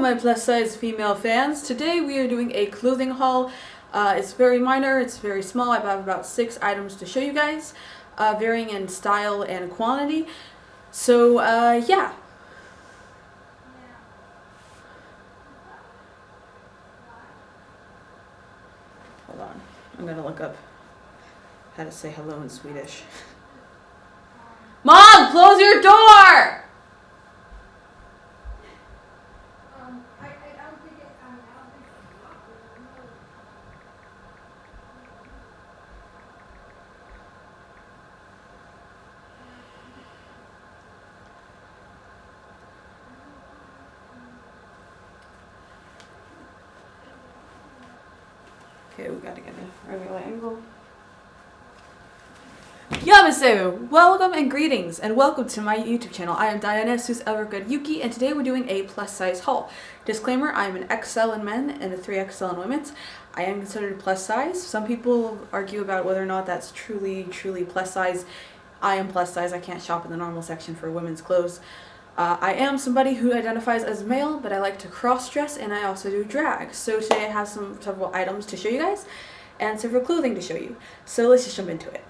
my plus size female fans. Today we are doing a clothing haul. Uh, it's very minor, it's very small. I have about six items to show you guys, uh, varying in style and quantity. So uh, yeah. Hold on, I'm gonna look up how to say hello in Swedish. Mom, close your door! Okay, we gotta get a regular angle. Yamasu! Welcome and greetings and welcome to my YouTube channel. I am Dionysus Evergood Yuki and today we're doing a plus size haul. Disclaimer, I am an XL in men and a 3XL in women's. I am considered plus size. Some people argue about whether or not that's truly, truly plus size. I am plus size. I can't shop in the normal section for women's clothes. Uh, I am somebody who identifies as male, but I like to cross-dress and I also do drag. So today I have some several items to show you guys and several clothing to show you. So let's just jump into it.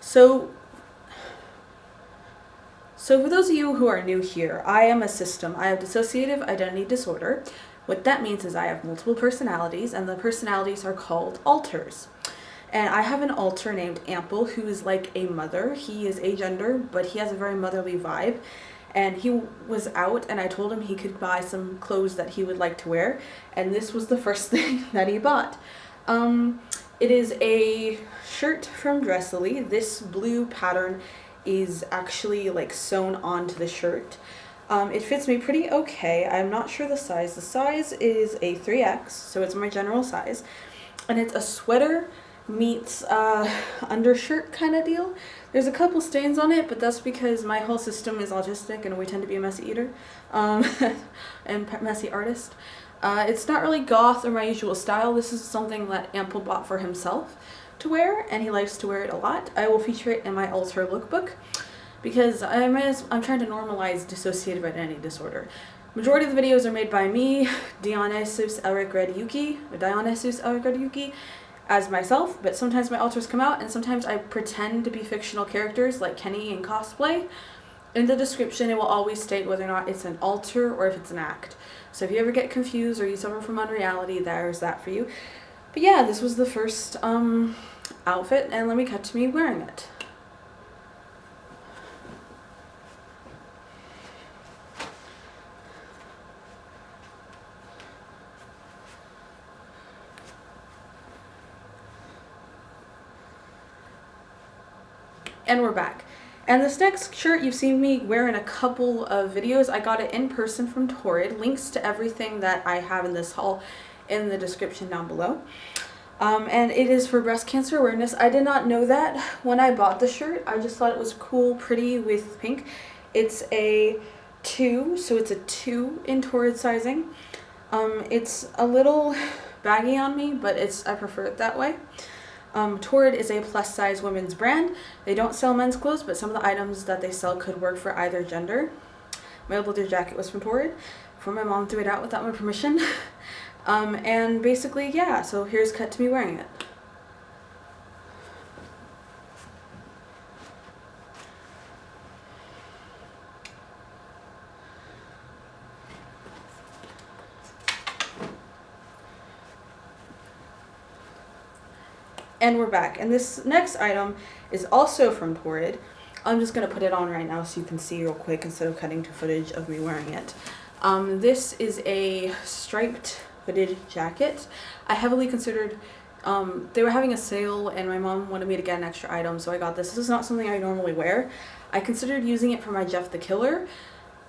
So so for those of you who are new here, I am a system. I have dissociative identity disorder. What that means is I have multiple personalities and the personalities are called alters. And I have an alter named Ample who is like a mother. He is agender, but he has a very motherly vibe. And he was out and I told him he could buy some clothes that he would like to wear. And this was the first thing that he bought. Um, it is a shirt from Dresslily. This blue pattern is actually like sewn onto the shirt. Um, it fits me pretty okay. I'm not sure the size. The size is a 3X, so it's my general size. And it's a sweater meets uh, undershirt kind of deal. There's a couple stains on it, but that's because my whole system is autistic and we tend to be a messy eater um, and messy artist. Uh, it's not really goth or my usual style. This is something that Ample bought for himself to wear and he likes to wear it a lot. I will feature it in my alter lookbook because I'm, I'm trying to normalize dissociative identity disorder. Majority of the videos are made by me, Dionysus Elric Yuki, Dionysus Elric Yuki, as myself, but sometimes my alters come out and sometimes I pretend to be fictional characters like Kenny in cosplay. In the description it will always state whether or not it's an alter or if it's an act. So if you ever get confused or you suffer from unreality, there's that for you. But yeah, this was the first um, outfit and let me cut to me wearing it. And we're back. And this next shirt you've seen me wear in a couple of videos. I got it in person from Torrid. Links to everything that I have in this haul in the description down below. Um, and it is for breast cancer awareness. I did not know that when I bought the shirt. I just thought it was cool, pretty with pink. It's a 2, so it's a 2 in Torrid sizing. Um, it's a little baggy on me, but it's I prefer it that way. Um, Torrid is a plus size women's brand. They don't sell men's clothes, but some of the items that they sell could work for either gender. My leather jacket was from Torrid, for my mom threw it out without my permission. um, and basically, yeah, so here's cut to me wearing it. And we're back. And this next item is also from Torrid. I'm just going to put it on right now so you can see real quick instead of cutting to footage of me wearing it. Um, this is a striped hooded jacket. I heavily considered, um, they were having a sale and my mom wanted me to get an extra item so I got this. This is not something I normally wear. I considered using it for my Jeff the Killer,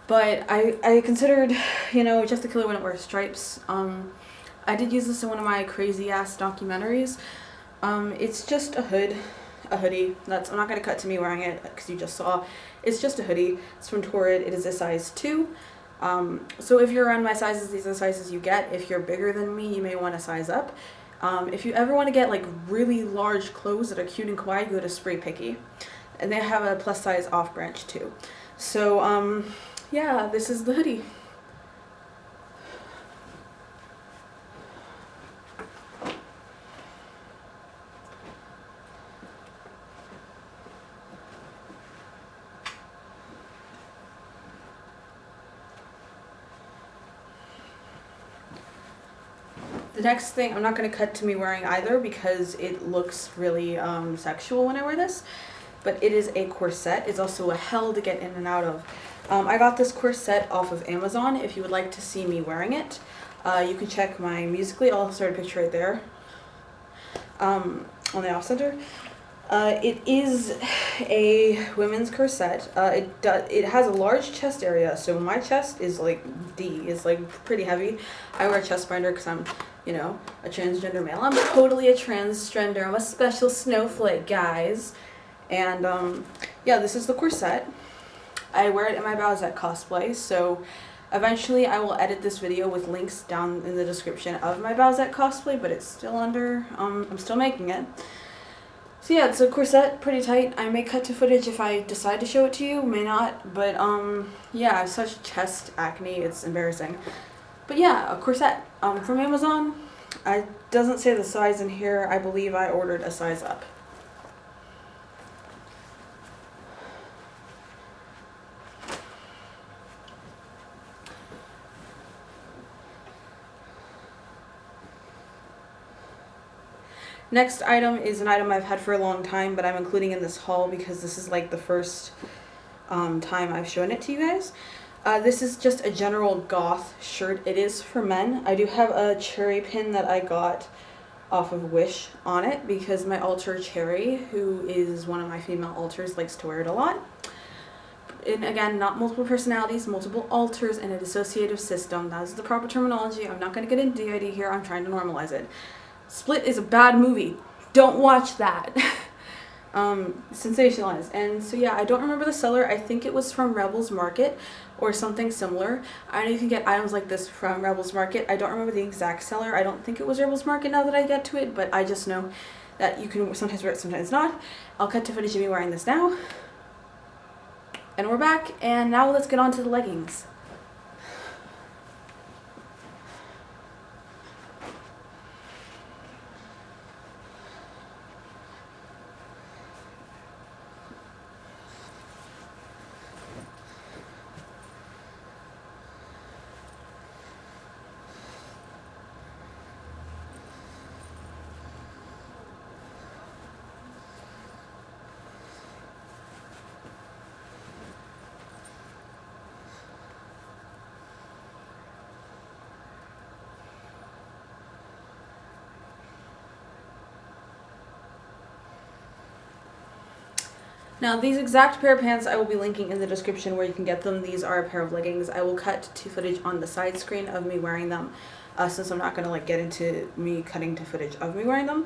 but I, I considered, you know, Jeff the Killer wouldn't wear stripes. Um, I did use this in one of my crazy ass documentaries. Um, it's just a hood, a hoodie. That's I'm not gonna cut to me wearing it because you just saw. It's just a hoodie. It's from Torrid. It is a size two. Um, so if you're around my sizes, these are the sizes you get. If you're bigger than me, you may want to size up. Um, if you ever want to get like really large clothes that are cute and kawaii, go to SpreePicky. And they have a plus size off branch too. So um, yeah, this is the hoodie. The next thing, I'm not going to cut to me wearing either because it looks really um, sexual when I wear this. But it is a corset. It's also a hell to get in and out of. Um, I got this corset off of Amazon. If you would like to see me wearing it, uh, you can check my Musical.ly. I'll a picture right there um, on the off center. Uh, it is a women's corset. Uh, it does. It has a large chest area, so my chest is like D. It's like pretty heavy. I wear a chest binder because I'm, you know, a transgender male. I'm totally a transgender. I'm a special snowflake, guys. And um, yeah, this is the corset. I wear it in my Bowsette cosplay, so eventually I will edit this video with links down in the description of my Bowsette cosplay, but it's still under. Um, I'm still making it. So yeah, it's a corset, pretty tight. I may cut to footage if I decide to show it to you, may not, but um, yeah, such chest acne, it's embarrassing. But yeah, a corset um, from Amazon. It doesn't say the size in here. I believe I ordered a size up. Next item is an item I've had for a long time, but I'm including in this haul because this is like the first um, time I've shown it to you guys. Uh, this is just a general goth shirt. It is for men. I do have a cherry pin that I got off of Wish on it because my alter Cherry, who is one of my female alters, likes to wear it a lot. And again, not multiple personalities, multiple alters and a dissociative system. That is the proper terminology. I'm not going to get into DID here. I'm trying to normalize it. Split is a bad movie. Don't watch that. um, sensationalized. And so yeah, I don't remember the seller. I think it was from Rebels Market or something similar. I know you can get items like this from Rebels Market. I don't remember the exact seller. I don't think it was Rebels Market now that I get to it, but I just know that you can sometimes wear it, sometimes not. I'll cut to footage of me wearing this now. And we're back, and now let's get on to the leggings. Now these exact pair of pants I will be linking in the description where you can get them. These are a pair of leggings. I will cut to footage on the side screen of me wearing them uh, since I'm not going to like get into me cutting to footage of me wearing them.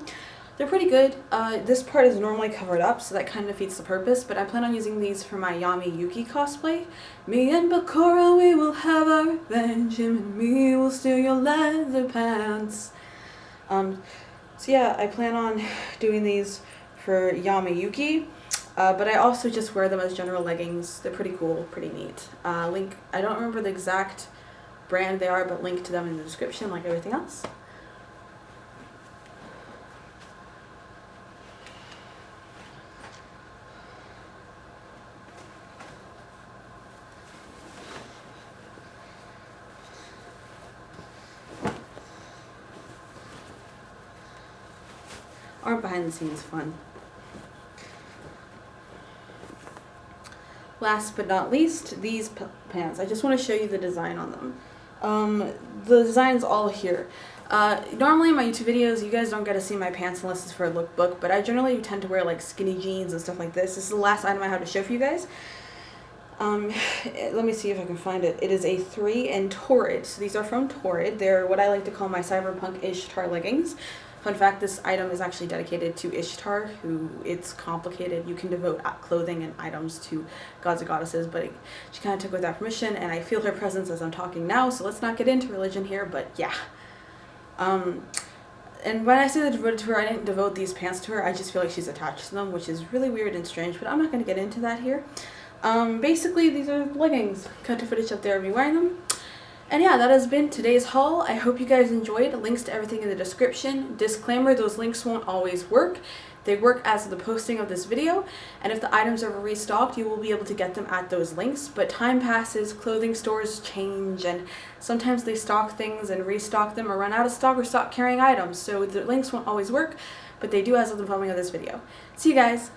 They're pretty good. Uh, this part is normally covered up, so that kind of defeats the purpose, but I plan on using these for my Yami Yugi cosplay. Me and Bakura, we will have our revenge, him and me will steal your leather pants. Um, so yeah, I plan on doing these for Yami Yugi. Uh, but I also just wear them as general leggings. They're pretty cool, pretty neat. Uh, link, I don't remember the exact brand they are, but link to them in the description like everything else. Aren't behind the scenes fun? Last but not least, these pants. I just want to show you the design on them. Um, the design's all here. Uh, normally in my YouTube videos, you guys don't get to see my pants unless it's for a lookbook, but I generally tend to wear like skinny jeans and stuff like this. This is the last item I have to show for you guys. Um, let me see if I can find it. It is a 3 and Torrid. So these are from Torrid. They're what I like to call my cyberpunk-ish tar leggings. Fun fact, this item is actually dedicated to Ishtar, who it's complicated. You can devote clothing and items to gods and goddesses, but she kind of took without permission, and I feel her presence as I'm talking now, so let's not get into religion here, but yeah. Um, and when I say that devoted to her, I didn't devote these pants to her, I just feel like she's attached to them, which is really weird and strange, but I'm not going to get into that here. Um, basically, these are leggings. Cut to footage up there of me wearing them. And yeah, that has been today's haul. I hope you guys enjoyed. Links to everything in the description. Disclaimer, those links won't always work. They work as of the posting of this video, and if the items are restocked, you will be able to get them at those links. But time passes, clothing stores change, and sometimes they stock things and restock them or run out of stock or stop carrying items, so the links won't always work, but they do as of the filming of this video. See you guys!